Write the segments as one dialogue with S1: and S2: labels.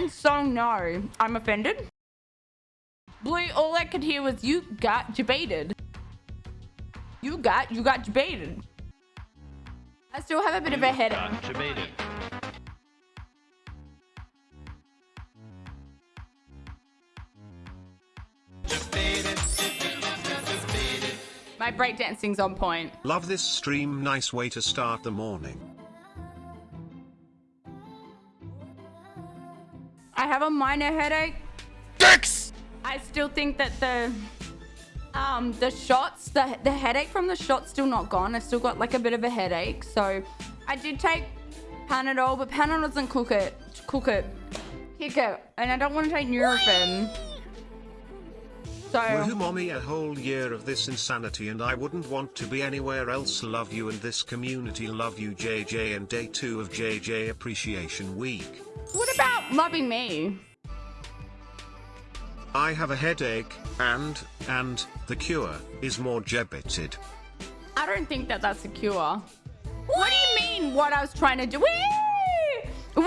S1: Blind song, no. I'm offended. Blue, all I could hear was you got debated. You got, you got debated. I still have a bit of a headache.
S2: Debated.
S1: My breakdancing's on point.
S3: Love this stream, nice way to start the morning.
S1: I have a minor headache. Dicks! I still think that the um the shots, the the headache from the shot's still not gone. I still got like a bit of a headache. So I did take Panadol, but Panadol doesn't cook it cook it. Kick it. And I don't want to take Nurofen. So
S3: Woohoo mommy a whole year of this insanity and I wouldn't want to be anywhere else love you and this community love you JJ and day 2 of JJ appreciation week.
S1: what loving me?
S3: I have a headache and, and, the cure, is more jebbited.
S1: I don't think that that's a cure. What do you mean what I was trying to do? Wee! Wee!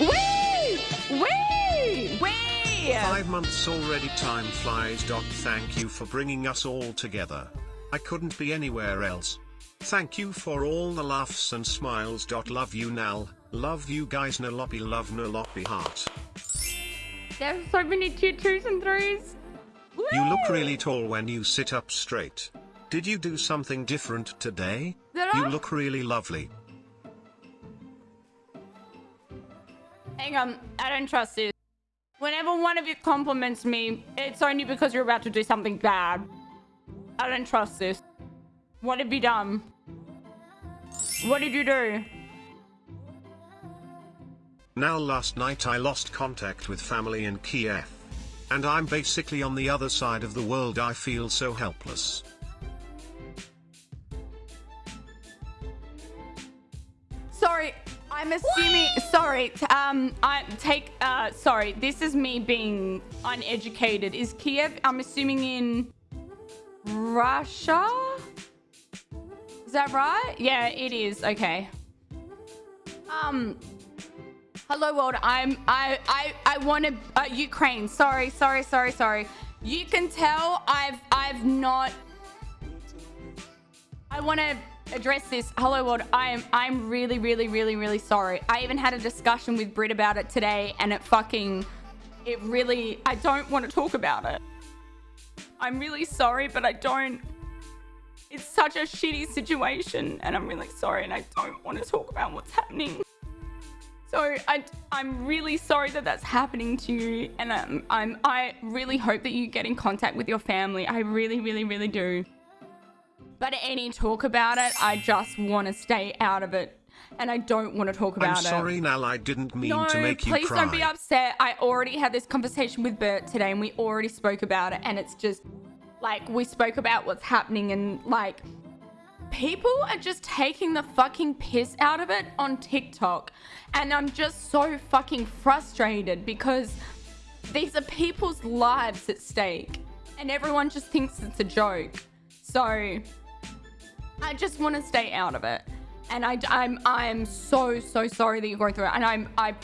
S1: Wee! Wee! Wee!
S3: Five months already time flies. Dot thank you for bringing us all together. I couldn't be anywhere else. Thank you for all the laughs and smiles. Dot love you Nal. Love you guys Noloppy love Noloppy heart.
S1: There's so many tier twos and threes.
S3: You look really tall when you sit up straight. Did you do something different today?
S1: Did
S3: You
S1: I?
S3: look really lovely.
S1: Hang on, I don't trust this. Whenever one of you compliments me, it's only because you're about to do something bad. I don't trust this. What have you done? What did you do?
S3: Now last night I lost contact with family in Kiev. And I'm basically on the other side of the world I feel so helpless.
S1: Sorry, I'm assuming. Sorry, um, I take. Uh, sorry, this is me being uneducated. Is Kiev? I'm assuming in Russia. Is that right? Yeah, it is. Okay. Um. Hello world. I'm. I. I. I want to. Uh, Ukraine. Sorry. Sorry. Sorry. Sorry. You can tell I've. I've not. I want to address this. Hello world. I am. I'm really, really, really, really sorry. I even had a discussion with Brit about it today, and it fucking. It really. I don't want to talk about it. I'm really sorry, but I don't. It's such a shitty situation, and I'm really sorry, and I don't want to talk about what's happening. So I, I'm really sorry that that's happening to you, and um, I'm, I really hope that you get in contact with your family. I really, really, really do. But any talk about it, I just want to stay out of it, and I don't want to talk about it.
S3: I'm
S1: about it.
S3: sorry Nal I didn't mean
S1: No,
S3: to make you
S1: please
S3: cry.
S1: don't be upset. I already had this conversation with Bert today, and we already spoke about it. And it's just like we spoke about what's happening, and like people are just taking the fucking piss out of it on TikTok, and I'm just so fucking frustrated because these are people's lives at stake, and everyone just thinks it's a joke. So I just want to stay out of it. And I, I'm, I'm so, so sorry that you're going through it. And I'm, I,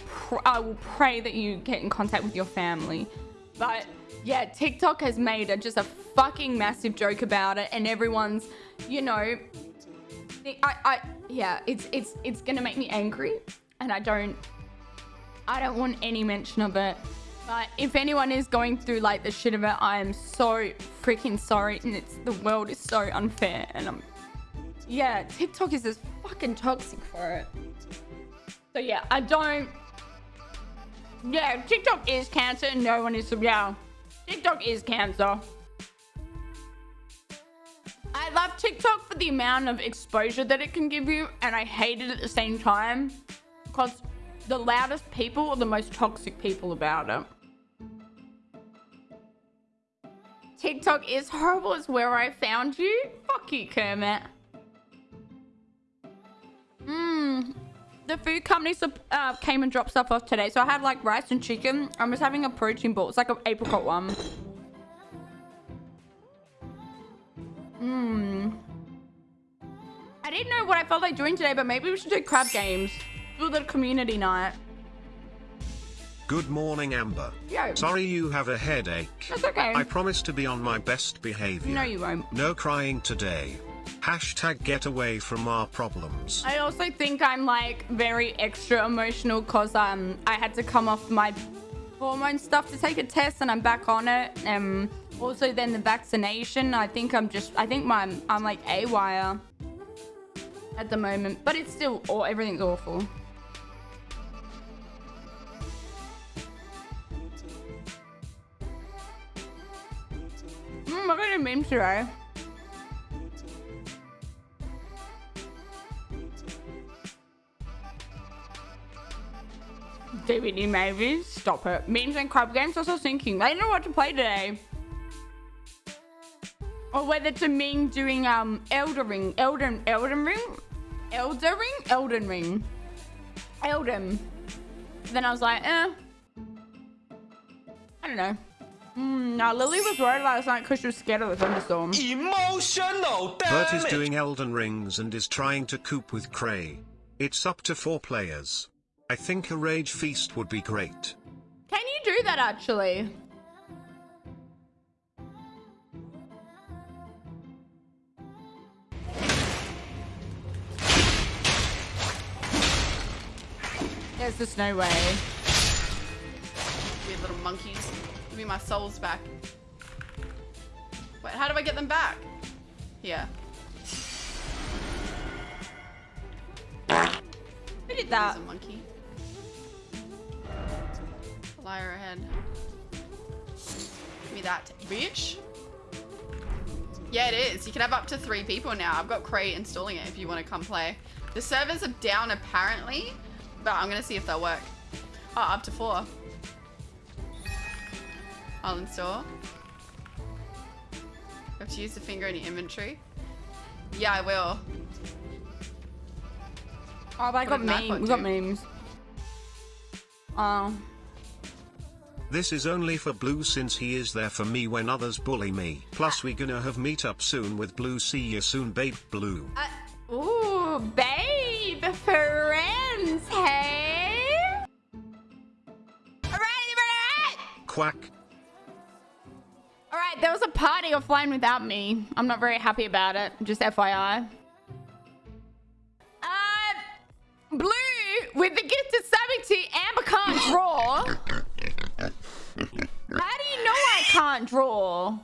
S1: I will pray that you get in contact with your family. But yeah, TikTok has made a, just a fucking massive joke about it, and everyone's, you know, I, I, yeah, it's, it's, it's gonna make me angry, and I don't, I don't want any mention of it. But if anyone is going through like the shit of it, I am so freaking sorry, and it's the world is so unfair, and I'm yeah, TikTok is just fucking toxic for it. So yeah, I don't. Yeah, TikTok is cancer. No one is. Yeah, TikTok is cancer. I love TikTok for the amount of exposure that it can give you, and I hate it at the same time because the loudest people are the most toxic people about it. TikTok is horrible. It's where I found you. Fuck you, Kermit. Company uh, came and dropped stuff off today. So I had like rice and chicken. I was having a protein ball. It's like an apricot one. Mmm. I didn't know what I felt like doing today, but maybe we should do crab games. Do the community night.
S3: Good morning, Amber.
S1: Yo.
S3: Sorry you have a headache.
S1: That's okay.
S3: I promise to be on my best behavior.
S1: No, you won't.
S3: No crying today. Hashtag get away from our problems.
S1: I also think I'm like very extra emotional because um I had to come off my hormone stuff to take a test and I'm back on it. Um also then the vaccination. I think I'm just I think my I'm like a wire at the moment, but it's still oh everything's awful. Mm, I got a meme today. DVD maybe. Stop it. Memes and crab games also thinking. I don't know what to play today. Or whether to Ming doing um Elden Ring. Elden Elden Ring? Elden Ring? Elden Ring. Elden. Then I was like, eh. I don't know. Mm, now Lily was worried last night because she was scared of the thunderstorm.
S2: Emotional, damn
S3: Bert is doing Elden Rings and is trying to coop with Cray. It's up to four players. I think a rage feast would be great.
S1: Can you do that actually? There's just no way.
S4: Weird little monkeys. Give me my souls back. Wait, how do I get them back? Here.
S1: Who did
S4: There's
S1: that?
S4: a monkey. Liar ahead. Give me that, bitch. Yeah, it is. You can have up to three people now. I've got Cray installing it if you want to come play. The servers are down apparently, but I'm going to see if they'll work. Oh, up to four. I'll install. You have to use the finger in your inventory. Yeah, I will.
S1: Oh, but I got memes. We got memes. Oh.
S3: This is only for Blue since he is there for me when others bully me. Plus we gonna have meet up soon with Blue see you soon babe Blue.
S1: Uh, ooh, babe, friends, hey?
S3: Quack.
S1: Alright, there was a party offline without me. I'm not very happy about it, just FYI. Uh, Blue, with the gifted savvy Amber can't draw. How do you know I can't draw?